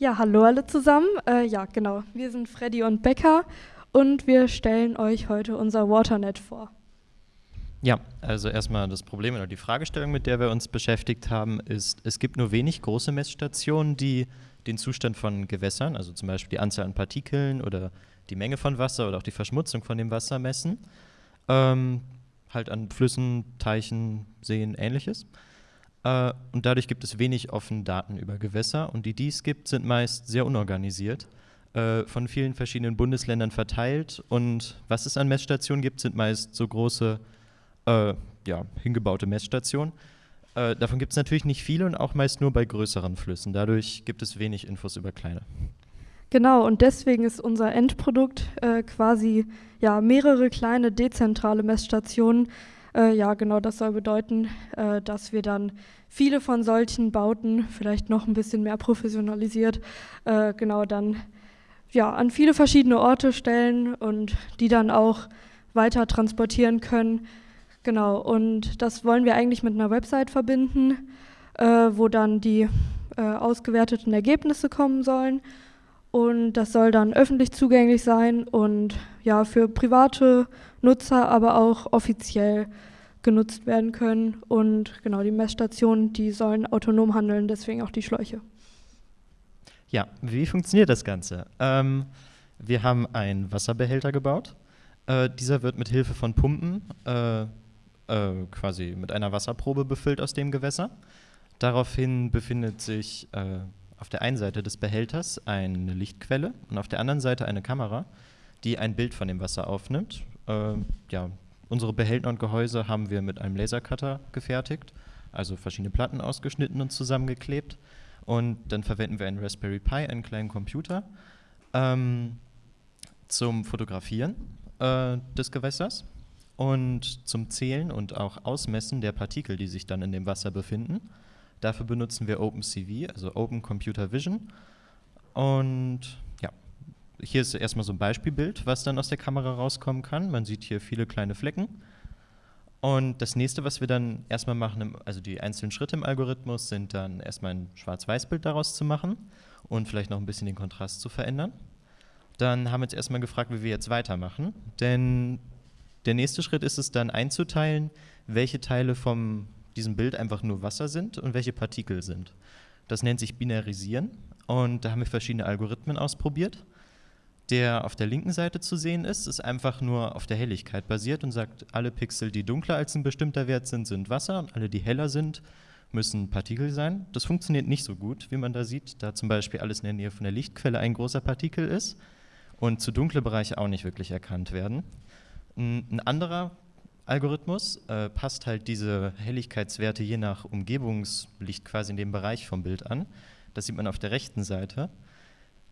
Ja, hallo alle zusammen. Äh, ja, genau. Wir sind Freddy und Becker und wir stellen euch heute unser Waternet vor. Ja, also erstmal das Problem oder die Fragestellung, mit der wir uns beschäftigt haben, ist, es gibt nur wenig große Messstationen, die den Zustand von Gewässern, also zum Beispiel die Anzahl an Partikeln oder die Menge von Wasser oder auch die Verschmutzung von dem Wasser messen. Ähm, halt an Flüssen, Teichen, Seen, ähnliches. Äh, und dadurch gibt es wenig offene Daten über Gewässer und die, die es gibt, sind meist sehr unorganisiert, äh, von vielen verschiedenen Bundesländern verteilt und was es an Messstationen gibt, sind meist so große äh, ja, hingebaute Messstation. Äh, davon gibt es natürlich nicht viele und auch meist nur bei größeren Flüssen. Dadurch gibt es wenig Infos über kleine. Genau, und deswegen ist unser Endprodukt äh, quasi ja, mehrere kleine dezentrale Messstationen. Äh, ja, genau, das soll bedeuten, äh, dass wir dann viele von solchen Bauten, vielleicht noch ein bisschen mehr professionalisiert, äh, genau dann ja, an viele verschiedene Orte stellen und die dann auch weiter transportieren können Genau, und das wollen wir eigentlich mit einer Website verbinden, äh, wo dann die äh, ausgewerteten Ergebnisse kommen sollen. Und das soll dann öffentlich zugänglich sein und ja, für private Nutzer, aber auch offiziell genutzt werden können. Und genau, die Messstationen, die sollen autonom handeln, deswegen auch die Schläuche. Ja, wie funktioniert das Ganze? Ähm, wir haben einen Wasserbehälter gebaut. Äh, dieser wird mit Hilfe von Pumpen äh, äh, quasi mit einer Wasserprobe befüllt aus dem Gewässer. Daraufhin befindet sich äh, auf der einen Seite des Behälters eine Lichtquelle und auf der anderen Seite eine Kamera, die ein Bild von dem Wasser aufnimmt. Äh, ja, unsere Behälter und Gehäuse haben wir mit einem Lasercutter gefertigt, also verschiedene Platten ausgeschnitten und zusammengeklebt. Und dann verwenden wir einen Raspberry Pi, einen kleinen Computer, ähm, zum Fotografieren äh, des Gewässers und zum Zählen und auch Ausmessen der Partikel, die sich dann in dem Wasser befinden. Dafür benutzen wir OpenCV, also Open Computer Vision. Und hier ist erstmal so ein Beispielbild, was dann aus der Kamera rauskommen kann. Man sieht hier viele kleine Flecken. Und das nächste, was wir dann erstmal machen, also die einzelnen Schritte im Algorithmus, sind dann erstmal ein Schwarz-Weiß-Bild daraus zu machen und vielleicht noch ein bisschen den Kontrast zu verändern. Dann haben wir uns erstmal gefragt, wie wir jetzt weitermachen. Denn der nächste Schritt ist es dann einzuteilen, welche Teile von diesem Bild einfach nur Wasser sind und welche Partikel sind. Das nennt sich Binarisieren und da haben wir verschiedene Algorithmen ausprobiert. Der auf der linken Seite zu sehen ist, ist einfach nur auf der Helligkeit basiert und sagt, alle Pixel, die dunkler als ein bestimmter Wert sind, sind Wasser und alle, die heller sind, müssen Partikel sein. Das funktioniert nicht so gut, wie man da sieht, da zum Beispiel alles in der Nähe von der Lichtquelle ein großer Partikel ist und zu dunkle Bereiche auch nicht wirklich erkannt werden. Ein anderer Algorithmus äh, passt halt diese Helligkeitswerte je nach Umgebungslicht quasi in dem Bereich vom Bild an. Das sieht man auf der rechten Seite.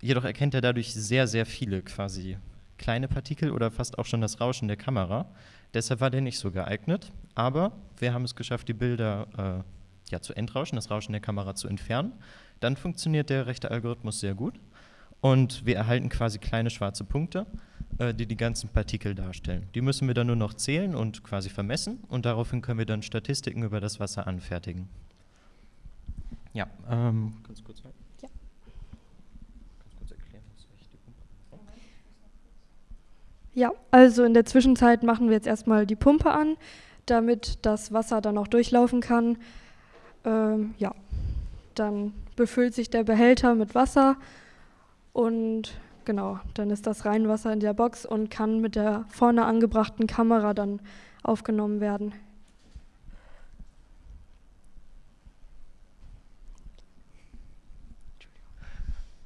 Jedoch erkennt er dadurch sehr, sehr viele quasi kleine Partikel oder fast auch schon das Rauschen der Kamera. Deshalb war der nicht so geeignet. Aber wir haben es geschafft, die Bilder äh, ja, zu entrauschen, das Rauschen der Kamera zu entfernen. Dann funktioniert der rechte Algorithmus sehr gut. Und wir erhalten quasi kleine schwarze Punkte äh, die die ganzen Partikel darstellen. Die müssen wir dann nur noch zählen und quasi vermessen und daraufhin können wir dann Statistiken über das Wasser anfertigen. Ja, ähm, kannst du kurz halten? Ja. Kannst du kurz erklären, was ich die Pumpe Ja, also in der Zwischenzeit machen wir jetzt erstmal die Pumpe an, damit das Wasser dann auch durchlaufen kann. Ähm, ja, dann befüllt sich der Behälter mit Wasser und Genau, dann ist das Reinwasser in der Box und kann mit der vorne angebrachten Kamera dann aufgenommen werden.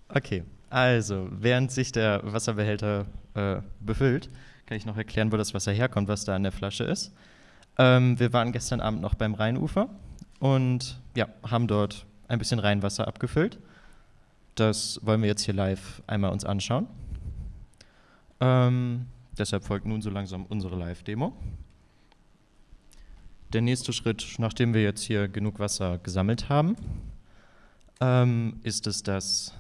Okay, also während sich der Wasserbehälter äh, befüllt, kann ich noch erklären, wo das Wasser herkommt, was da in der Flasche ist. Ähm, wir waren gestern Abend noch beim Rheinufer und ja, haben dort ein bisschen Rheinwasser abgefüllt. Das wollen wir jetzt hier live einmal uns anschauen. Ähm, deshalb folgt nun so langsam unsere Live-Demo. Der nächste Schritt, nachdem wir jetzt hier genug Wasser gesammelt haben, ähm, ist es, dass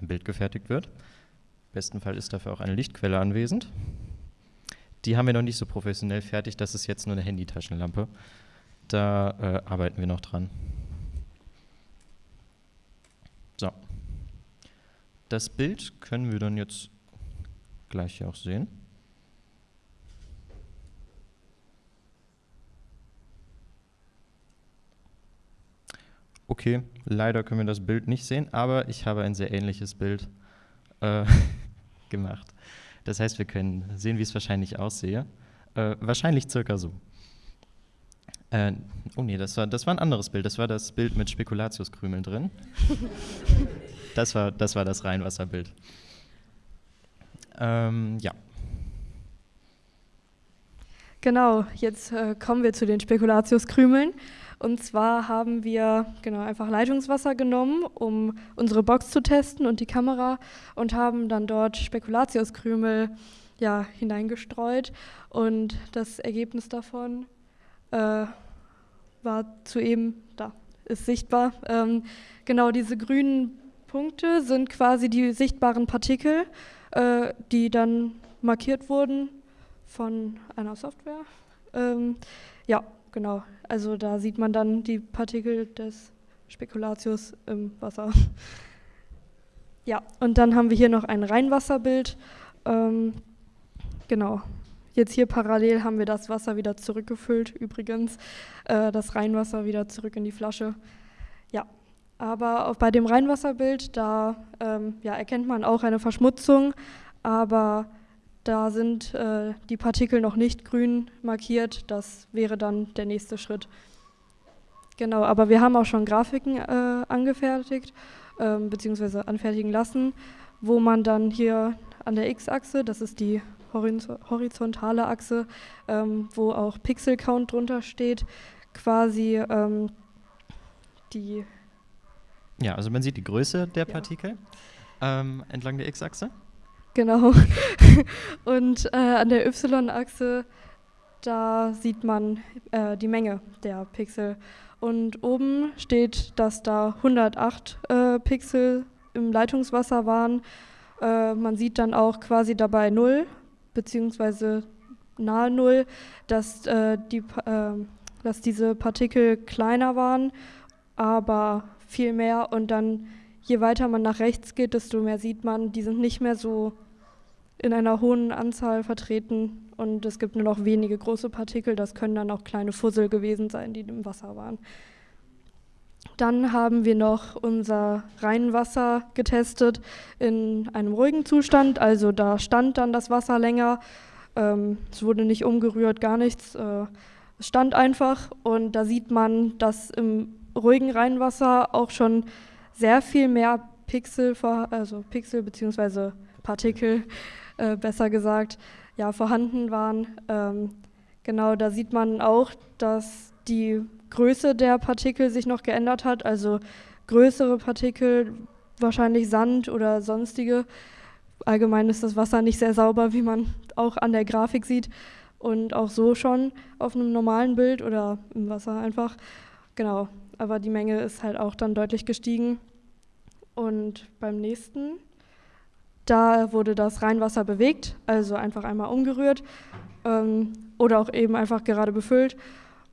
ein Bild gefertigt wird. Im besten Fall ist dafür auch eine Lichtquelle anwesend. Die haben wir noch nicht so professionell fertig, das ist jetzt nur eine Handytaschenlampe. Da äh, arbeiten wir noch dran. So. Das Bild können wir dann jetzt gleich hier auch sehen. Okay, leider können wir das Bild nicht sehen, aber ich habe ein sehr ähnliches Bild äh, gemacht. Das heißt, wir können sehen, wie es wahrscheinlich aussehe. Äh, wahrscheinlich circa so. Äh, oh nee, das war, das war ein anderes Bild. Das war das Bild mit Spekulatiuskrümeln drin. das, war, das war das Rheinwasserbild. Ähm, ja. Genau, jetzt äh, kommen wir zu den Spekulatiuskrümeln. Und zwar haben wir genau einfach Leitungswasser genommen, um unsere Box zu testen und die Kamera und haben dann dort Spekulatiuskrümel ja, hineingestreut. Und das Ergebnis davon äh, war zu eben da, ist sichtbar. Ähm, genau diese grünen Punkte sind quasi die sichtbaren Partikel, äh, die dann markiert wurden von einer Software. Ähm, ja, genau. Also da sieht man dann die Partikel des Spekulatius im Wasser. Ja, und dann haben wir hier noch ein Reinwasserbild. Ähm, genau. Jetzt hier parallel haben wir das Wasser wieder zurückgefüllt, übrigens. Äh, das Reinwasser wieder zurück in die Flasche. Ja, aber auch bei dem Reinwasserbild, da ähm, ja, erkennt man auch eine Verschmutzung, aber da sind äh, die Partikel noch nicht grün markiert. Das wäre dann der nächste Schritt. Genau, aber wir haben auch schon Grafiken äh, angefertigt, äh, beziehungsweise anfertigen lassen, wo man dann hier an der X-Achse, das ist die horizontale Achse, ähm, wo auch Pixel-Count drunter steht, quasi ähm, die. Ja, also man sieht die Größe der Partikel ja. ähm, entlang der X-Achse. Genau. Und äh, an der Y-Achse, da sieht man äh, die Menge der Pixel. Und oben steht, dass da 108 äh, Pixel im Leitungswasser waren. Äh, man sieht dann auch quasi dabei 0, beziehungsweise nahe 0, dass, äh, die, äh, dass diese Partikel kleiner waren, aber viel mehr. Und dann, je weiter man nach rechts geht, desto mehr sieht man, die sind nicht mehr so in einer hohen Anzahl vertreten und es gibt nur noch wenige große Partikel. Das können dann auch kleine Fussel gewesen sein, die im Wasser waren. Dann haben wir noch unser Reinwasser getestet in einem ruhigen Zustand. Also da stand dann das Wasser länger. Ähm, es wurde nicht umgerührt, gar nichts. Äh, es stand einfach und da sieht man, dass im ruhigen Reinwasser auch schon sehr viel mehr Pixel, also Pixel bzw. Partikel äh, besser gesagt, ja, vorhanden waren. Ähm, genau, da sieht man auch, dass die Größe der Partikel sich noch geändert hat, also größere Partikel, wahrscheinlich Sand oder sonstige. Allgemein ist das Wasser nicht sehr sauber, wie man auch an der Grafik sieht und auch so schon auf einem normalen Bild oder im Wasser einfach. Genau, aber die Menge ist halt auch dann deutlich gestiegen. Und beim nächsten da wurde das Reinwasser bewegt, also einfach einmal umgerührt ähm, oder auch eben einfach gerade befüllt.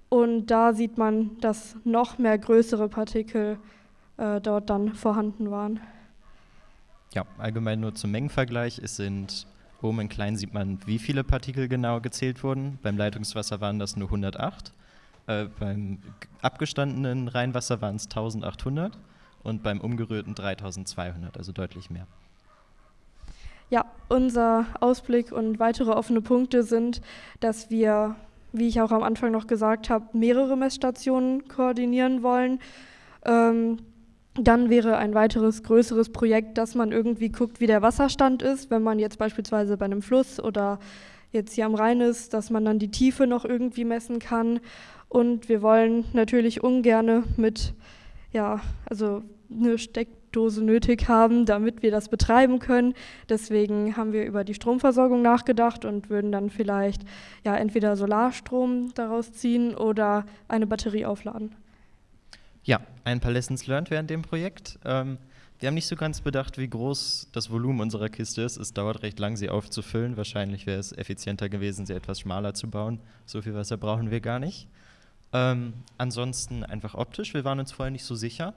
Und da sieht man, dass noch mehr größere Partikel äh, dort dann vorhanden waren. Ja, allgemein nur zum Mengenvergleich. Es sind oben in klein sieht man, wie viele Partikel genau gezählt wurden. Beim Leitungswasser waren das nur 108. Äh, beim abgestandenen Reinwasser waren es 1800 und beim umgerührten 3200, also deutlich mehr. Unser Ausblick und weitere offene Punkte sind, dass wir, wie ich auch am Anfang noch gesagt habe, mehrere Messstationen koordinieren wollen. Ähm, dann wäre ein weiteres größeres Projekt, dass man irgendwie guckt, wie der Wasserstand ist, wenn man jetzt beispielsweise bei einem Fluss oder jetzt hier am Rhein ist, dass man dann die Tiefe noch irgendwie messen kann. Und wir wollen natürlich ungerne mit, ja, also eine Steck Steckdose nötig haben, damit wir das betreiben können. Deswegen haben wir über die Stromversorgung nachgedacht und würden dann vielleicht ja entweder Solarstrom daraus ziehen oder eine Batterie aufladen. Ja, ein paar Lessons learned während dem Projekt. Ähm, wir haben nicht so ganz bedacht, wie groß das Volumen unserer Kiste ist. Es dauert recht lang, sie aufzufüllen. Wahrscheinlich wäre es effizienter gewesen, sie etwas schmaler zu bauen. So viel Wasser brauchen wir gar nicht. Ähm, ansonsten einfach optisch. Wir waren uns vorher nicht so sicher.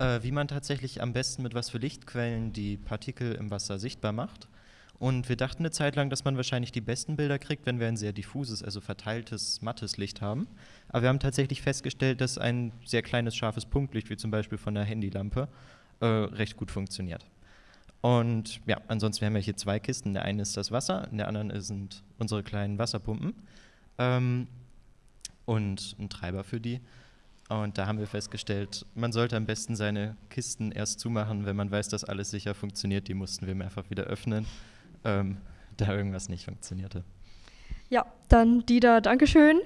Äh, wie man tatsächlich am besten mit was für Lichtquellen die Partikel im Wasser sichtbar macht. Und wir dachten eine Zeit lang, dass man wahrscheinlich die besten Bilder kriegt, wenn wir ein sehr diffuses, also verteiltes, mattes Licht haben. Aber wir haben tatsächlich festgestellt, dass ein sehr kleines, scharfes Punktlicht, wie zum Beispiel von der Handylampe, äh, recht gut funktioniert. Und ja, ansonsten haben wir hier zwei Kisten. Der eine ist das Wasser, in der anderen sind unsere kleinen Wasserpumpen ähm, und ein Treiber für die. Und da haben wir festgestellt, man sollte am besten seine Kisten erst zumachen, wenn man weiß, dass alles sicher funktioniert. Die mussten wir mehrfach wieder öffnen ähm, da irgendwas nicht funktionierte. Ja, dann Dieter, Dankeschön.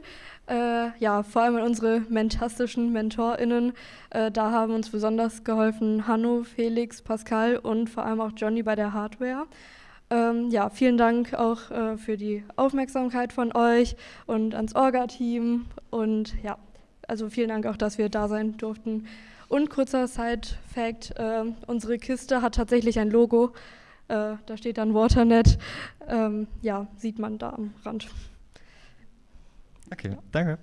Äh, ja, vor allem an unsere mentastischen MentorInnen. Äh, da haben uns besonders geholfen Hanno, Felix, Pascal und vor allem auch Johnny bei der Hardware. Ähm, ja, vielen Dank auch äh, für die Aufmerksamkeit von euch und ans Orga-Team. Und ja, also vielen Dank auch, dass wir da sein durften. Und kurzer Side-Fact: äh, Unsere Kiste hat tatsächlich ein Logo. Äh, da steht dann Waternet. Ähm, ja, sieht man da am Rand. Okay, danke.